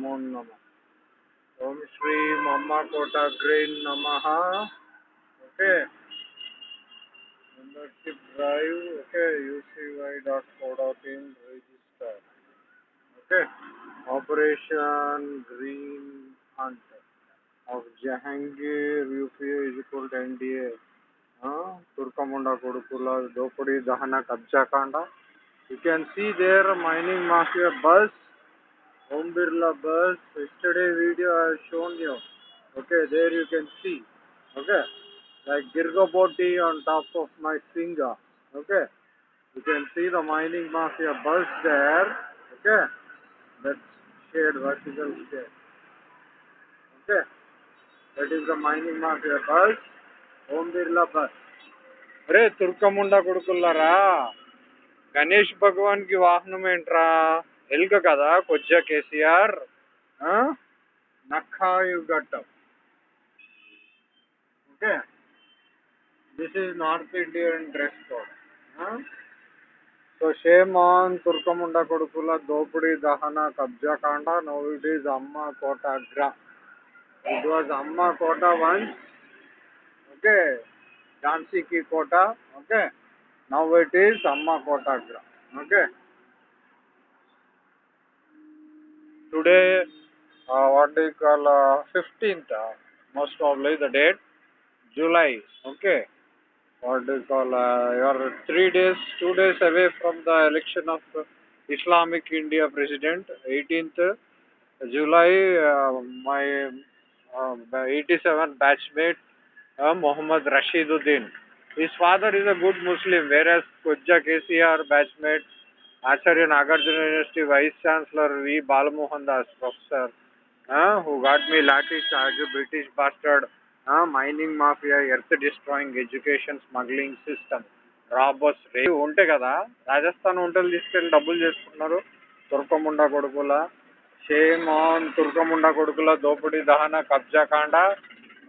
नमो नम। ओम श्री मम्मा कोटा ग्रीन नम। ओके। मेम्बरशिप ड्राइव ओके यूसीवाई डॉट कोडा team register okay. Operation green hunt of Jahangir UPA is equal to NDA Turkamunda कोडकुला दोपड़ी दहना कब्जा Kanda you can see there mining mafia बस Om Birla bus. Yesterday video I have shown you. Okay, there you can see. Okay, like Girgaboti on top of my finger. Okay, you can see the mining mafia bus there. Okay, that shade vertical shade. Okay, that is the mining mafia bus. Om Birla bus. अरे तुर्कमुंडा कुड़कुल्ला रा गणेश भगवान की वाहन में एंट्रा ఎలుక కదా కొజ్జా కేసీఆర్ నక్కాయు గట్టం okay this is North Indian dress code. Huh? So shame on Turkamunda Kodukula Dopudi Dahana Kabja Kanda. Now it is Amma Kota Gra. It was Amma Kota once. Okay. Jhansi ki Kota. Okay. Now it is Amma Kota Today, uh, what do you call uh, 15th? Uh, most probably the date. July. Okay what do you call, uh, you are three days, two days away from the election of Islamic India President, 18th July, uh, my uh, 87 batchmate uh, Muhammad Rashiduddin. His father is a good Muslim, whereas Kujja KCR batchmate Acharya Nagarjuna university vice chancellor V Balamohan Das professor. Who got me me lathi British bastard mining mafia earth destroying education smuggling system robbers రేవు ఉంటే కదా రాజస్థాన్ వంటలు తీసుకెళ్ళి డబ్బులు చేసుకుంటున్నారు తుర్కముండ కొడుకుల. Shame on తుర్కముండ కొడుకుల దోపిడీ దహన కబ్జా కాండ.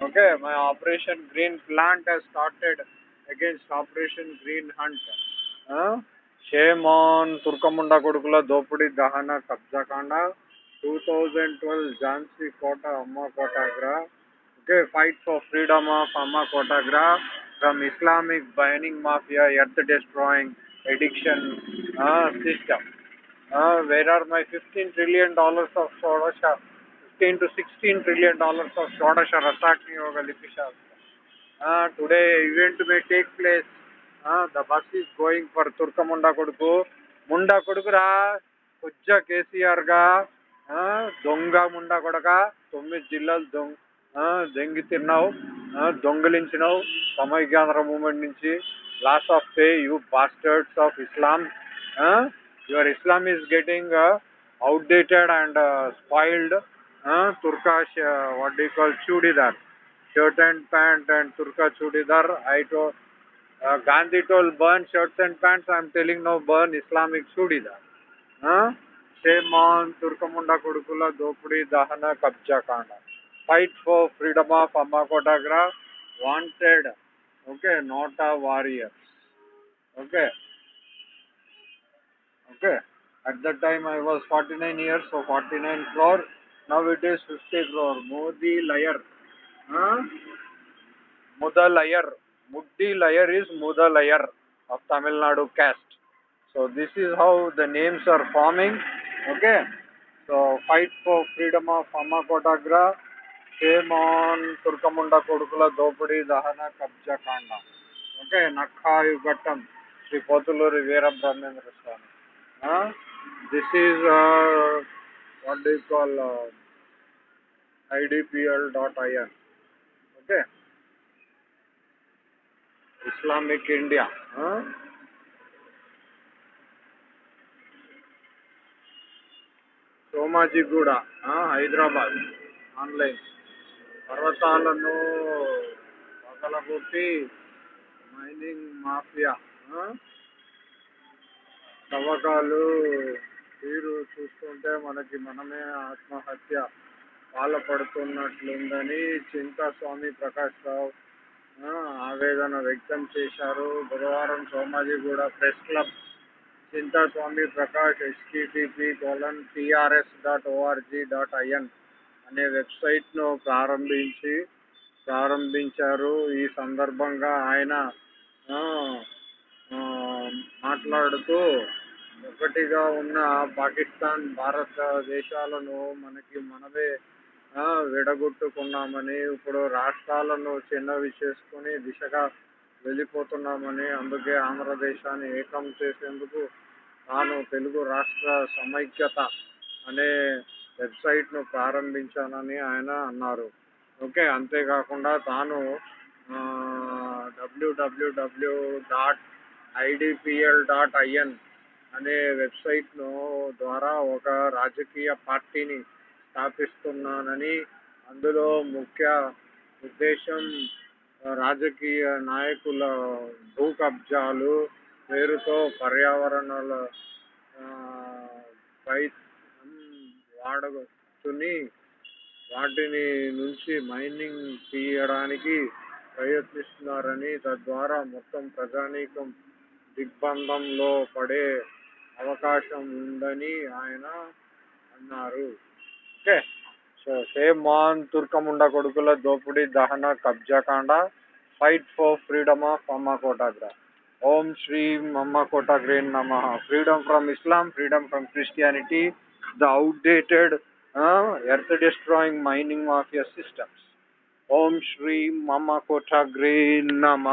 Okay my operation green plant has started against operation green hunt shame on తుర్కముండ కొడుకుల దోపిడీ దహన కబ్జా కాండ టూ థౌజండ్ ట్వెల్వ్ ఝాన్సీ కోట అమ్మ కోటాగ్రా okay, fight for freedom of Amma Kotagra from Islamic mining mafia, earth destroying addiction uh, system. Uh, where are my 15 trillion dollars of Shodasha, 15 to 16 trillion dollars of Shodasha Rasakni Yoga Lipisha? Uh, today event the bus is going for bus ముండా కొడుకు. ముండా కొడుకురా కొజ్జ కేసీఆర్గా దొంగ ముండా కొడక తొమ్మిది జిల్లాలు దొంగ దొంగి తిన్నావు దొంగిలించినావు సమైక్యాంధ్ర మూమెంట్ నుంచి. Loss of pay you bastards of Islam your Islam is getting outdated and spoiled తుర్కా what do call churidar shirt and pant and తుర్కా churidar I to Uh, Gandhi told burn shirts and pants. I'm telling now burn Islamic Shudida. Huh? Shame on Turkamunda Kudukula Dopudi Dahana Kabja Kanda. Fight for freedom of Amakotagra. Wanted. Okay, not a warrior. Okay. Okay. At that time I was 49 years, so 49 crore. Now it is 50 crore. Modi liar. Huh? Mother liar. Muddi layer is Mudalayar of Tamil Nadu caste. So this is how the names are forming. Okay. So fight for freedom of Amma Kotagra. Shame on Turkamunda Kodukula Dopadi Dahana Kabja Kanda. Okay. Nakhayu Yugatam. Sri Potuluri Vera Brahmendra Swami. This is uh, what do you call uh, idpl.in. Okay. Islamic India. Somajiguda Hyderabad online. పర్వతాలను పగలగొట్టి mining mafia తవ్వకాలు తీరు చూస్తుంటే మనకి మనమే ఆత్మహత్య పాల్పడుతున్నట్లుందని చింతా స్వామి ప్రకాష్ రావు ఆవేదన వ్యక్తం చేశారు. బుధవారం Somajiguda press club Chintaswamy Prakash HTTP colon TRS dot ORG dot IN అనే వెబ్సైట్ను ప్రారంభించి ప్రారంభించారు. ఈ సందర్భంగా ఆయన మాట్లాడుతూ ఒకటిగా ఉన్న పాకిస్తాన్ భారతదేశాలను మనకి మనమే విడగొట్టుకున్నామని ఇప్పుడు రాష్ట్రాలను చిన్నవి చేసుకుని దిశగా వెళ్ళిపోతున్నామని అందుకే ఆంధ్రదేశాన్ని ఏకం చేసేందుకు తాను తెలుగు రాష్ట్ర సమైక్యత అనే వెబ్సైట్ను ప్రారంభించానని ఆయన అన్నారు. ఓకే అంతేకాకుండా తాను WWW dot IDPL dot IN అనే వెబ్సైట్ను ద్వారా ఒక రాజకీయ పార్టీని స్థాపిస్తున్నానని అందులో ముఖ్య ఉద్దేశం రాజకీయ నాయకుల భూ కబ్జాలు పేరుతో పర్యావరణాల పై ఉమ్, వాటిని నుంచి మైనింగ్ తీయడానికి ప్రయత్నిస్తున్నారని తద్వారా మొత్తం ప్రజానీకం దిగ్బంధంలో పడే అవకాశం ఉందని ఆయన అన్నారు. ఓకే సో సేమ్ మాన్ తుర్కముండ కొడుకుల దోపిడీ దహన కబ్జాకాండ ఫైట్ ఫర్ ఫ్రీడమ్ ఆఫ్ అమ్మ కోటాగ్ర ఓం శ్రీ అమ్మ కోటాగ్రే నమ freedom from Islam freedom from Christianity the outdated earth destroying mining mafia systems ఓం శ్రీ మమ కోటాగ్రే నమ